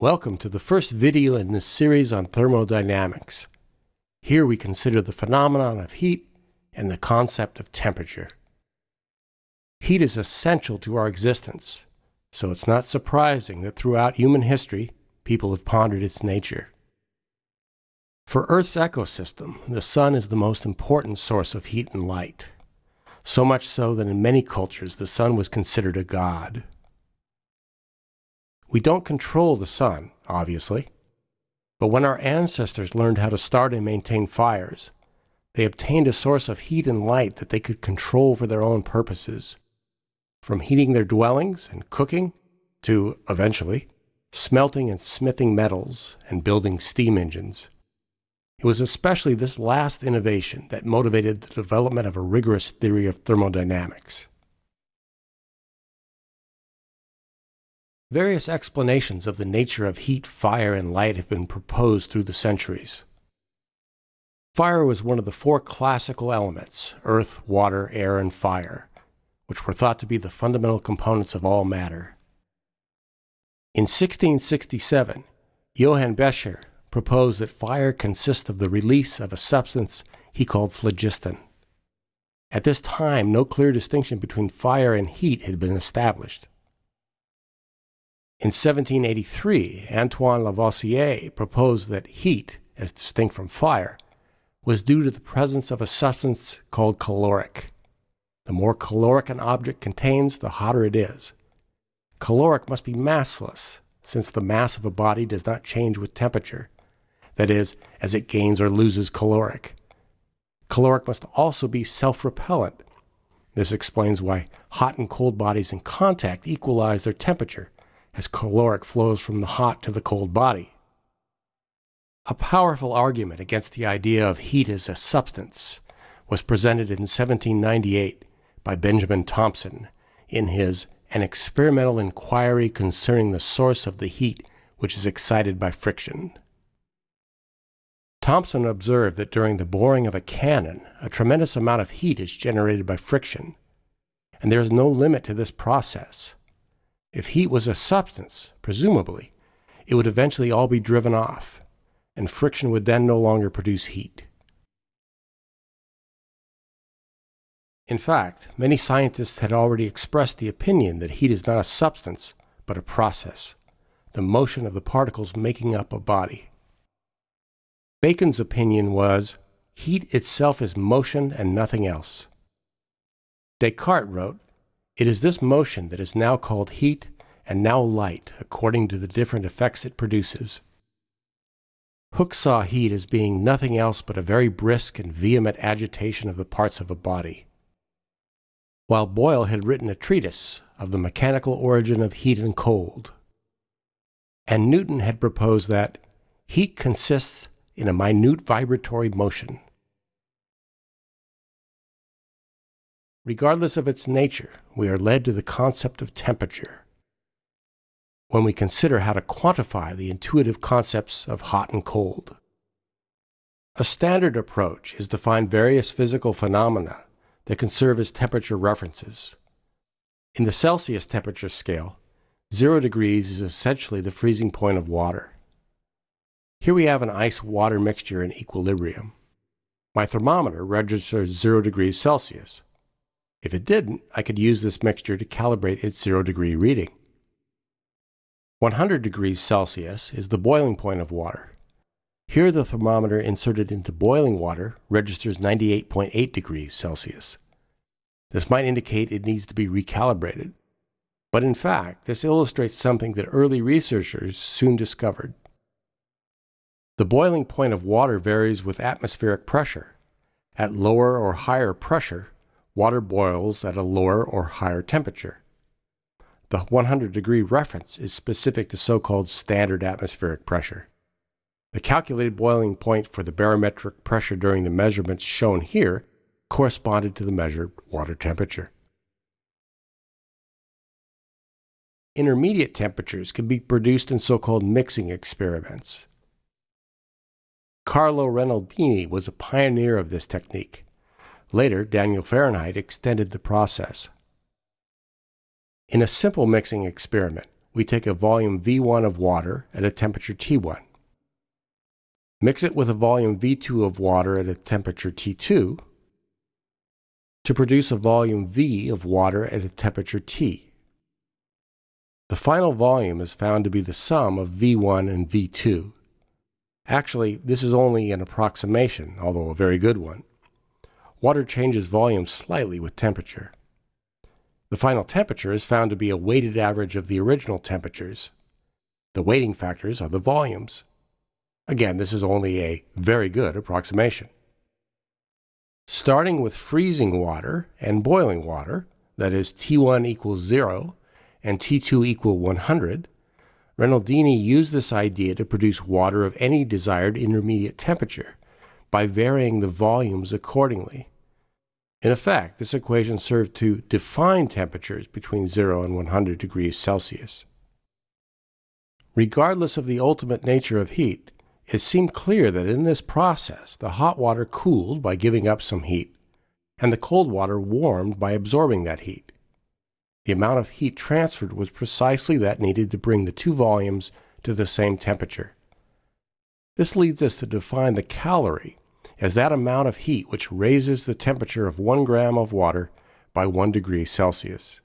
Welcome to the first video in this series on thermodynamics. Here we consider the phenomenon of heat and the concept of temperature. Heat is essential to our existence, so it's not surprising that throughout human history, people have pondered its nature. For Earth's ecosystem, the sun is the most important source of heat and light, so much so that in many cultures the sun was considered a god. We don't control the sun, obviously. But when our ancestors learned how to start and maintain fires, they obtained a source of heat and light that they could control for their own purposes. From heating their dwellings and cooking to, eventually, smelting and smithing metals and building steam engines. It was especially this last innovation that motivated the development of a rigorous theory of thermodynamics. Various explanations of the nature of heat, fire, and light have been proposed through the centuries. Fire was one of the four classical elements earth, water, air, and fire, which were thought to be the fundamental components of all matter. In 1667, Johann Becher proposed that fire consists of the release of a substance he called phlogiston. At this time, no clear distinction between fire and heat had been established. In 1783, Antoine Lavoisier proposed that heat, as distinct from fire, was due to the presence of a substance called caloric. The more caloric an object contains, the hotter it is. Caloric must be massless, since the mass of a body does not change with temperature, that is, as it gains or loses caloric. Caloric must also be self-repellent. This explains why hot and cold bodies in contact equalize their temperature, as caloric flows from the hot to the cold body. A powerful argument against the idea of heat as a substance was presented in 1798 by Benjamin Thompson in his An Experimental Inquiry Concerning the Source of the Heat which is excited by friction. Thompson observed that during the boring of a cannon, a tremendous amount of heat is generated by friction, and there is no limit to this process. If heat was a substance, presumably, it would eventually all be driven off, and friction would then no longer produce heat. In fact, many scientists had already expressed the opinion that heat is not a substance, but a process, the motion of the particles making up a body. Bacon's opinion was, heat itself is motion and nothing else. Descartes wrote, it is this motion that is now called heat and now light according to the different effects it produces. Hooke saw heat as being nothing else but a very brisk and vehement agitation of the parts of a body. While Boyle had written a treatise of the mechanical origin of heat and cold. And Newton had proposed that heat consists in a minute vibratory motion. Regardless of its nature, we are led to the concept of temperature when we consider how to quantify the intuitive concepts of hot and cold. A standard approach is to find various physical phenomena that can serve as temperature references. In the Celsius temperature scale, 0 degrees is essentially the freezing point of water. Here we have an ice-water mixture in equilibrium. My thermometer registers 0 degrees Celsius. If it didn't, I could use this mixture to calibrate its zero degree reading. 100 degrees Celsius is the boiling point of water. Here the thermometer inserted into boiling water registers 98.8 degrees Celsius. This might indicate it needs to be recalibrated. But in fact, this illustrates something that early researchers soon discovered. The boiling point of water varies with atmospheric pressure. At lower or higher pressure, water boils at a lower or higher temperature. The 100 degree reference is specific to so-called standard atmospheric pressure. The calculated boiling point for the barometric pressure during the measurements shown here corresponded to the measured water temperature. Intermediate temperatures can be produced in so-called mixing experiments. Carlo Renaldini was a pioneer of this technique. Later, Daniel Fahrenheit extended the process. In a simple mixing experiment, we take a volume V1 of water at a temperature T1. Mix it with a volume V2 of water at a temperature T2 to produce a volume V of water at a temperature T. The final volume is found to be the sum of V1 and V2. Actually, this is only an approximation, although a very good one. Water changes volume slightly with temperature. The final temperature is found to be a weighted average of the original temperatures. The weighting factors are the volumes. Again, this is only a very good approximation. Starting with freezing water and boiling water, that is T1 equals 0 and T2 equal 100, Renaldini used this idea to produce water of any desired intermediate temperature by varying the volumes accordingly. In effect, this equation served to define temperatures between 0 and 100 degrees Celsius. Regardless of the ultimate nature of heat, it seemed clear that in this process the hot water cooled by giving up some heat, and the cold water warmed by absorbing that heat. The amount of heat transferred was precisely that needed to bring the two volumes to the same temperature. This leads us to define the calorie as that amount of heat which raises the temperature of 1 gram of water by 1 degree Celsius.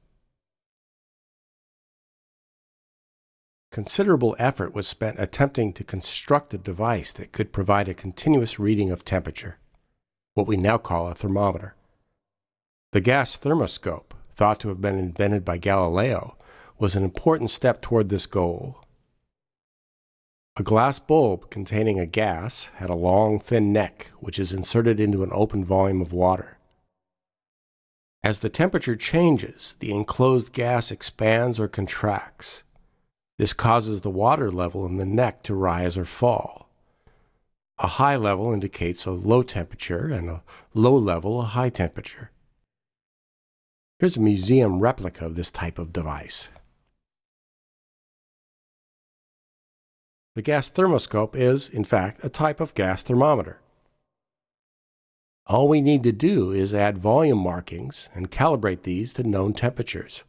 Considerable effort was spent attempting to construct a device that could provide a continuous reading of temperature, what we now call a thermometer. The gas thermoscope, thought to have been invented by Galileo, was an important step toward this goal. A glass bulb containing a gas had a long, thin neck, which is inserted into an open volume of water. As the temperature changes, the enclosed gas expands or contracts. This causes the water level in the neck to rise or fall. A high level indicates a low temperature and a low level a high temperature. Here's a museum replica of this type of device. The gas thermoscope is, in fact, a type of gas thermometer. All we need to do is add volume markings and calibrate these to known temperatures.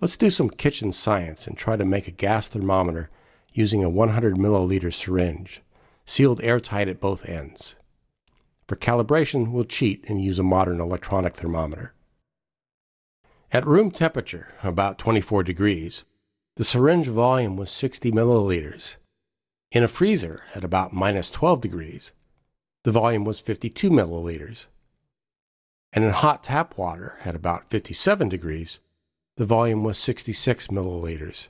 Let's do some kitchen science and try to make a gas thermometer using a 100 milliliter syringe, sealed airtight at both ends. For calibration, we'll cheat and use a modern electronic thermometer. At room temperature, about 24 degrees, the syringe volume was 60 milliliters, in a freezer at about minus 12 degrees, the volume was 52 milliliters. And in hot tap water at about 57 degrees, the volume was 66 milliliters.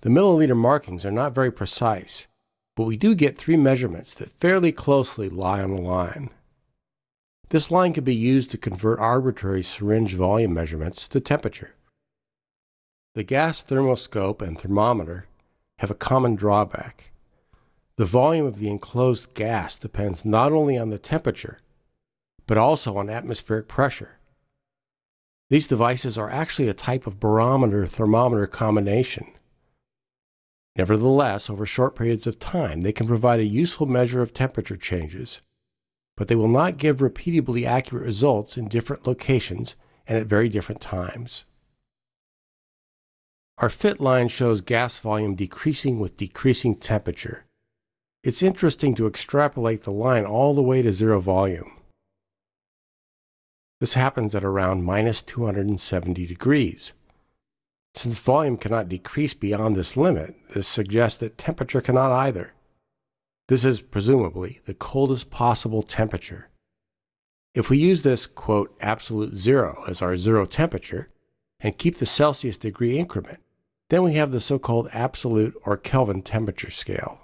The milliliter markings are not very precise, but we do get three measurements that fairly closely lie on a line. This line can be used to convert arbitrary syringe volume measurements to temperature. The gas thermoscope and thermometer have a common drawback. The volume of the enclosed gas depends not only on the temperature, but also on atmospheric pressure. These devices are actually a type of barometer thermometer combination. Nevertheless, over short periods of time, they can provide a useful measure of temperature changes, but they will not give repeatably accurate results in different locations and at very different times. Our fit line shows gas volume decreasing with decreasing temperature. It's interesting to extrapolate the line all the way to zero volume. This happens at around minus 270 degrees. Since volume cannot decrease beyond this limit, this suggests that temperature cannot either. This is presumably the coldest possible temperature. If we use this, quote, absolute zero as our zero temperature, and keep the Celsius degree increment, then we have the so-called absolute or Kelvin temperature scale.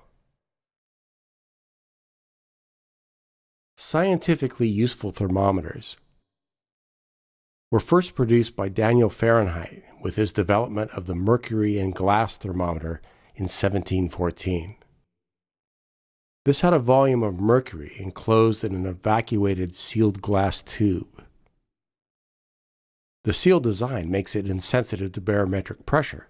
Scientifically useful thermometers were first produced by Daniel Fahrenheit with his development of the mercury and glass thermometer in 1714. This had a volume of mercury enclosed in an evacuated sealed glass tube. The sealed design makes it insensitive to barometric pressure,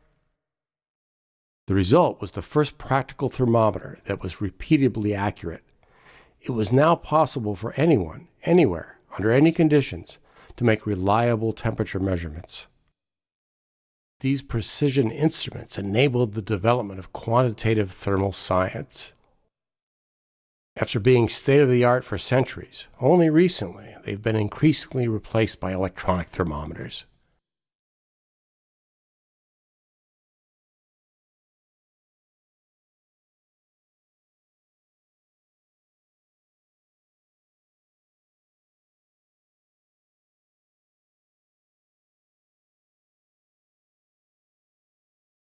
the result was the first practical thermometer that was repeatably accurate. It was now possible for anyone, anywhere, under any conditions, to make reliable temperature measurements. these precision instruments enabled the development of quantitative thermal science. After being state of the art for centuries, only recently they've been increasingly replaced by electronic thermometers.